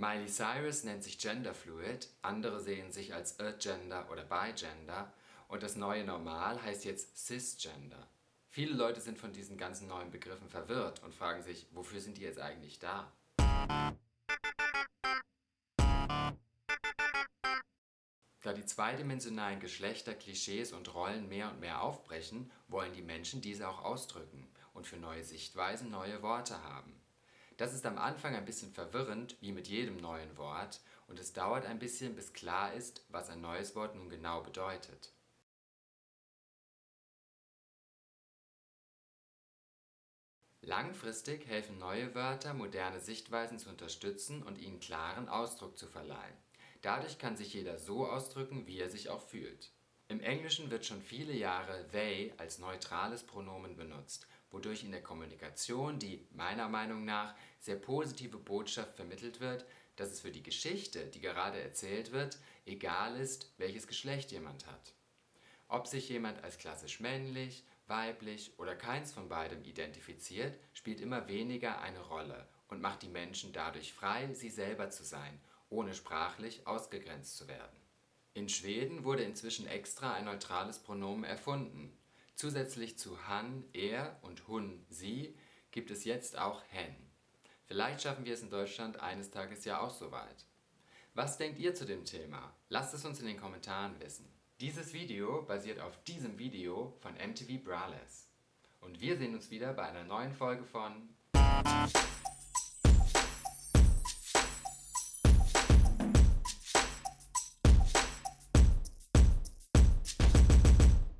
Miley Cyrus nennt sich genderfluid, andere sehen sich als agender oder bigender und das neue Normal heißt jetzt cisgender. Viele Leute sind von diesen ganzen neuen Begriffen verwirrt und fragen sich, wofür sind die jetzt eigentlich da? Da die zweidimensionalen Geschlechter, Klischees und Rollen mehr und mehr aufbrechen, wollen die Menschen diese auch ausdrücken und für neue Sichtweisen neue Worte haben. Das ist am Anfang ein bisschen verwirrend, wie mit jedem neuen Wort, und es dauert ein bisschen, bis klar ist, was ein neues Wort nun genau bedeutet. Langfristig helfen neue Wörter, moderne Sichtweisen zu unterstützen und ihnen klaren Ausdruck zu verleihen. Dadurch kann sich jeder so ausdrücken, wie er sich auch fühlt. Im Englischen wird schon viele Jahre they als neutrales Pronomen benutzt, wodurch in der Kommunikation die, meiner Meinung nach, sehr positive Botschaft vermittelt wird, dass es für die Geschichte, die gerade erzählt wird, egal ist, welches Geschlecht jemand hat. Ob sich jemand als klassisch männlich, weiblich oder keins von beidem identifiziert, spielt immer weniger eine Rolle und macht die Menschen dadurch frei, sie selber zu sein ohne sprachlich ausgegrenzt zu werden. In Schweden wurde inzwischen extra ein neutrales Pronomen erfunden. Zusätzlich zu han, er und hun, sie gibt es jetzt auch hen. Vielleicht schaffen wir es in Deutschland eines Tages ja auch soweit. Was denkt ihr zu dem Thema? Lasst es uns in den Kommentaren wissen. Dieses Video basiert auf diesem Video von MTV Braless. Und wir sehen uns wieder bei einer neuen Folge von